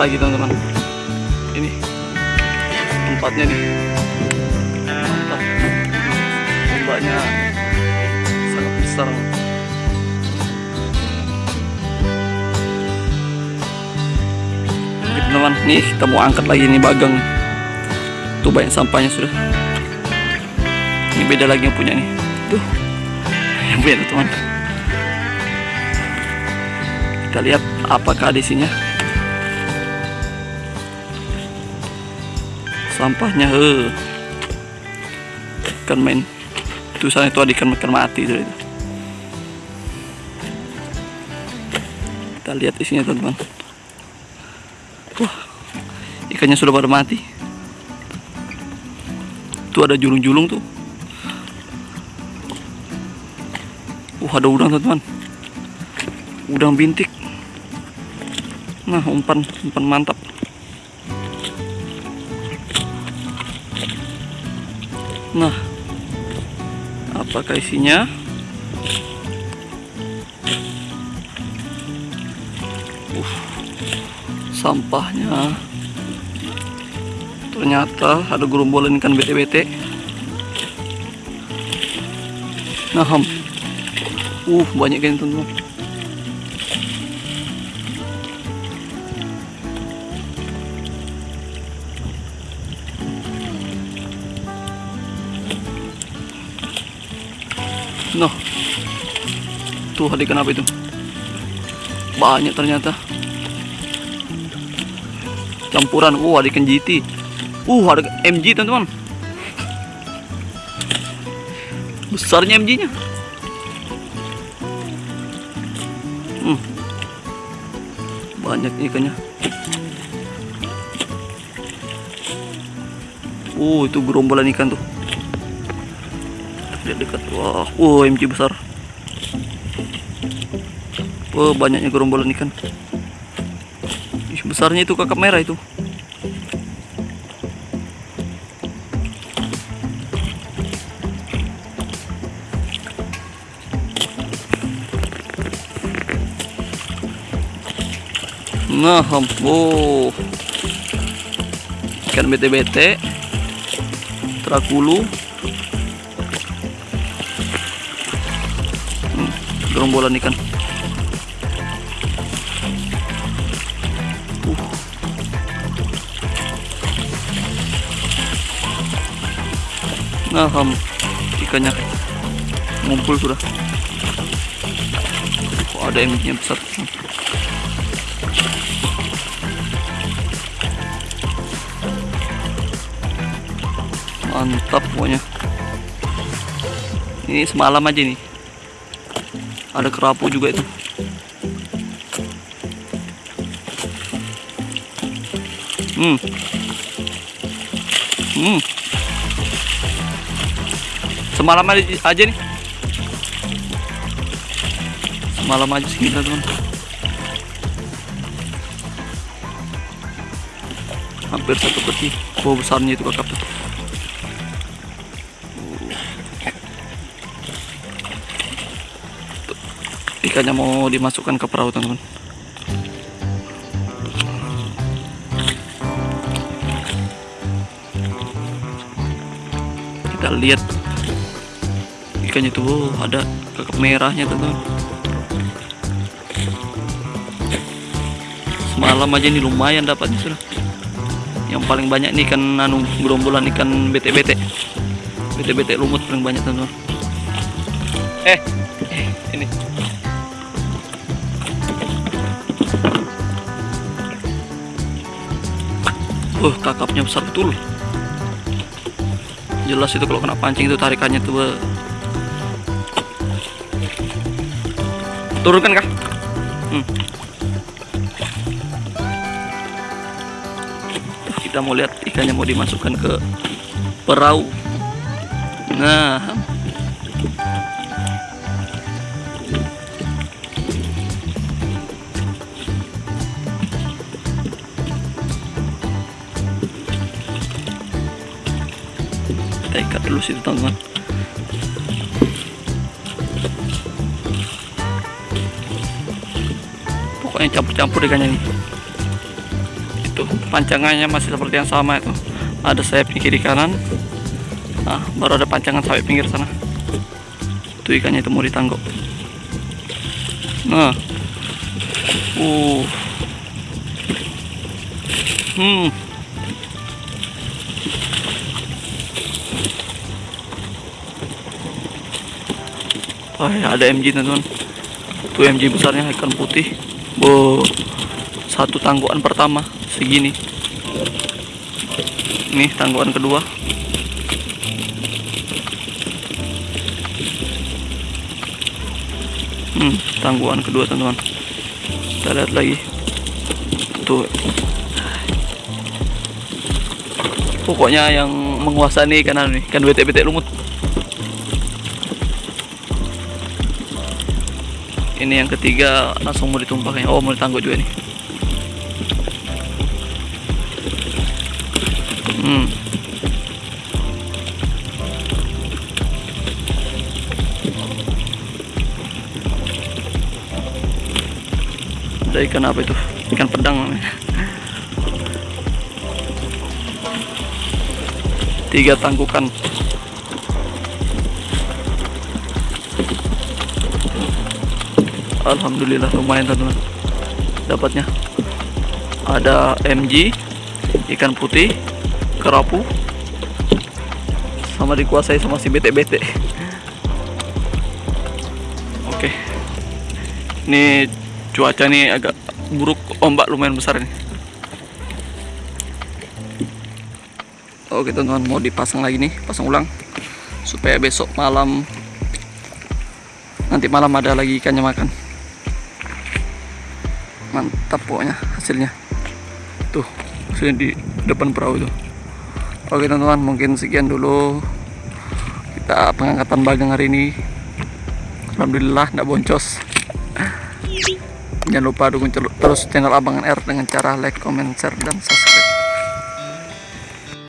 lagi teman-teman. Ini. Tempatnya nih. Mantap. Ombaknya sangat besar. Teman-teman. Nih kita mau angkat lagi nih bagang. Tuh banyak sampahnya sudah. Ini beda lagi yang punya nih. Tuh. Yang beda teman kita lihat apakah ada isinya sampahnya he. Ikan main. Sana itu ada ikan ikan mati itu, kita lihat isinya teman-teman. Wah ikannya sudah pada mati. Tuh ada julung-julung tuh. Wah ada udang teman-teman. Udang bintik. Nah umpan umpan mantap nah apakah isinya? Uh, sampahnya. Ternyata ada gerombolan ikan bete-bete. Nah ham. Uh banyak kan teman-teman Noh. Tuh ada ikan apa itu? Banyak ternyata. Campuran. Oh, ada ikan GT. Uh, ada MG teman-teman. Besarnya MG-nya. Hmm. Banyak ikannya. Oh, itu gerombolan ikan tuh lihat dekat. Wah wow MG besar. Wah banyaknya gerombolan ikan. Ih, besarnya itu kakap merah itu. Nah oh ikan bete-bete. Terakulu gerombolan ikan. Uh. nah ham ikannya ngumpul sudah. Oh, ada yang besar? Mantap pokoknya. Ini semalam aja nih ada kerapu juga itu. Hmm. Hmm. Semalam aja nih. Semalam aja sih teman. Hampir satu peti. Oh besarnya itu kakap tuh ikannya mau dimasukkan ke perahu teman-teman. Kita lihat ikannya tuh oh, ada kakap merahnya teman-teman. Semalam aja ini lumayan dapatnya sudah. Yang paling banyak nih ikan anu gerombolan ikan bete-bete. Bete-bete lumut paling banyak teman-teman. Eh ini Wah, kakapnya besar betul. Jelas itu kalau kena pancing itu tarikannya tuh. Turunkan kah? Hmm. Kita mau lihat ikannya mau dimasukkan ke perahu. Nah, kita ikat dulu situ teman-teman. Pokoknya campur-campur ikannya nih. Tuh pancangannya masih seperti yang sama itu. Ada sayap kiri kanan. Nah baru ada pancangan sampai pinggir sana. Tuh ikannya itu mau ditanggok nah. Uh. Hmm Wah, ya ada MG teman-teman. Tuh MG besarnya ikan putih. Bo, satu tangguan pertama segini. Nih tangguan kedua. Hmm, tangguan kedua teman-teman. Kita lihat lagi. Tuh. Pokoknya yang menguasai ikan nih, ikan bete-bete lumut. Ini yang ketiga langsung mau ditumpahkan oh mau ditangguk juga nih. Hmm. Ada ikan apa itu? Ikan pedang tiga tangkukan Alhamdulillah lumayan teman-teman dapatnya. Ada MG ikan putih kerapu sama dikuasai sama si bete-bete. Oke. Ini cuaca nih agak buruk ombak lumayan besar nih oke teman-teman mau dipasang lagi nih pasang ulang. Supaya besok malam nanti malam ada lagi ikannya makan mantap pokoknya hasilnya. Tuh hasilnya di depan perahu tuh oke teman-teman mungkin sekian dulu kita pengangkatan bagang hari ini. Alhamdulillah nggak boncos. Jangan lupa dukung terus channel Abangan R dengan cara like, comment, share, dan subscribe